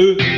Oh,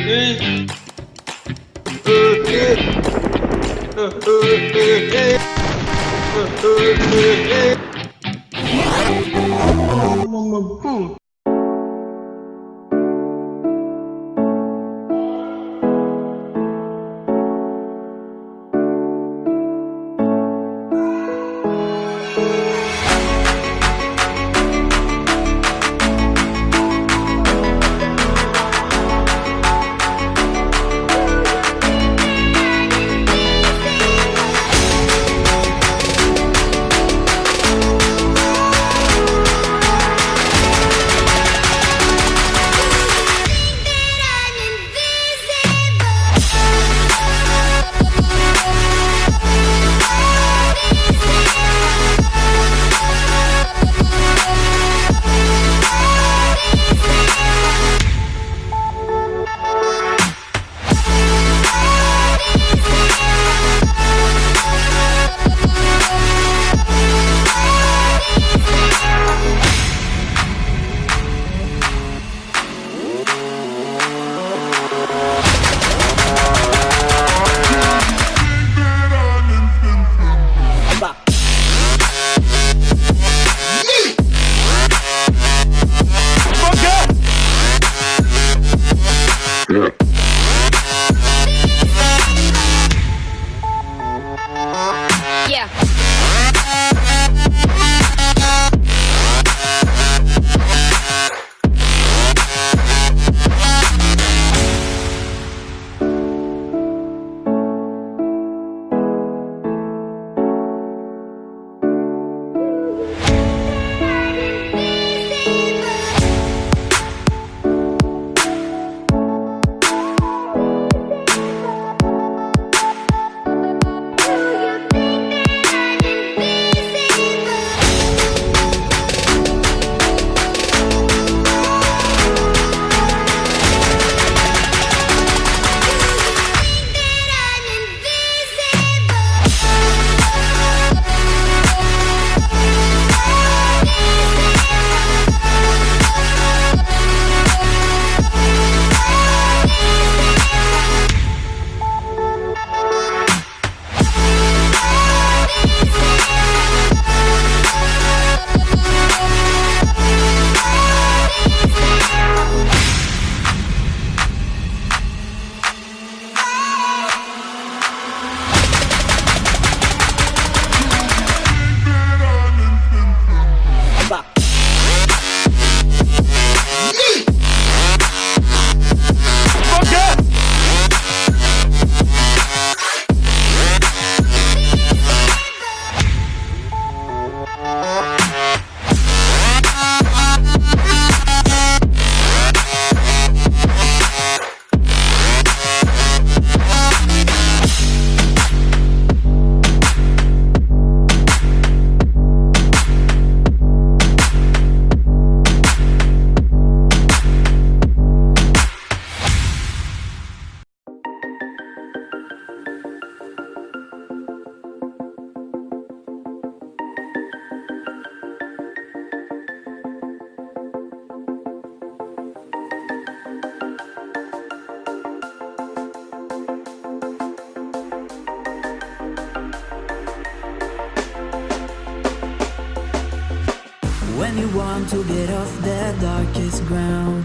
to get off the darkest ground.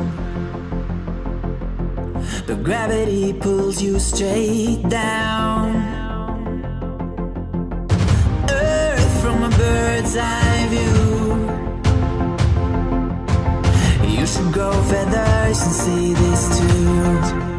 But gravity pulls you straight down. Earth from a bird's eye view. You should grow feathers and see this too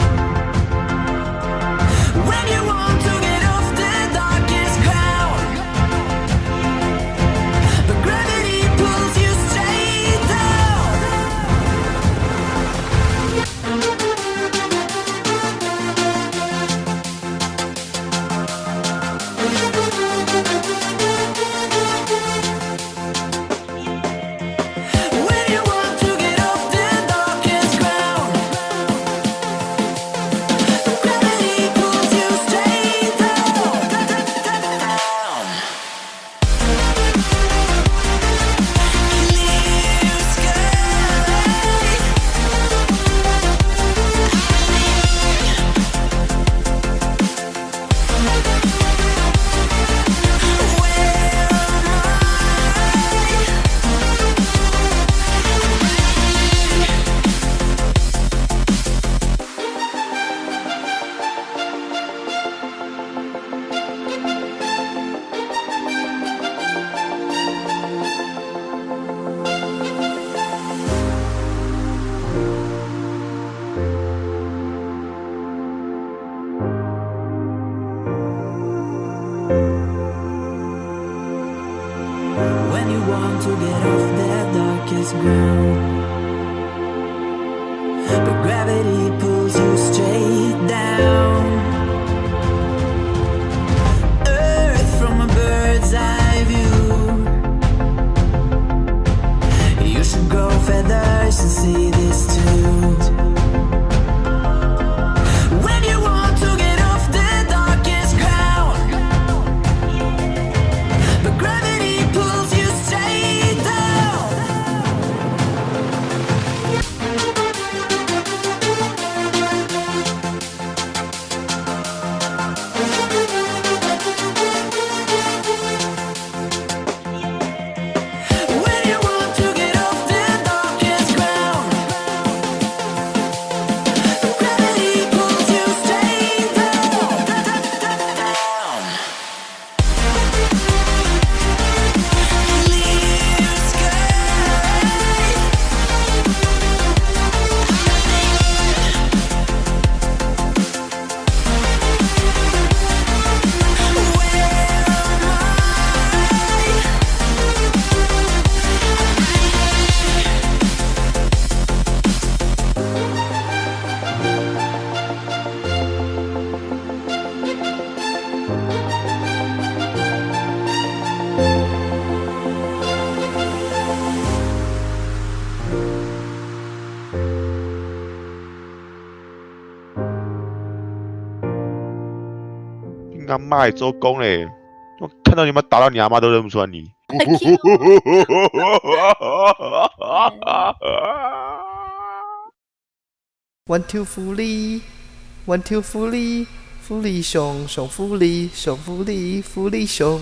to get off that darkest ground. But gravity pulls you straight. 妈也做工嘞，我看到你们打到你阿妈都认不出来你。One two 福利，One two 福利，福利熊熊福利，熊福利，福利熊。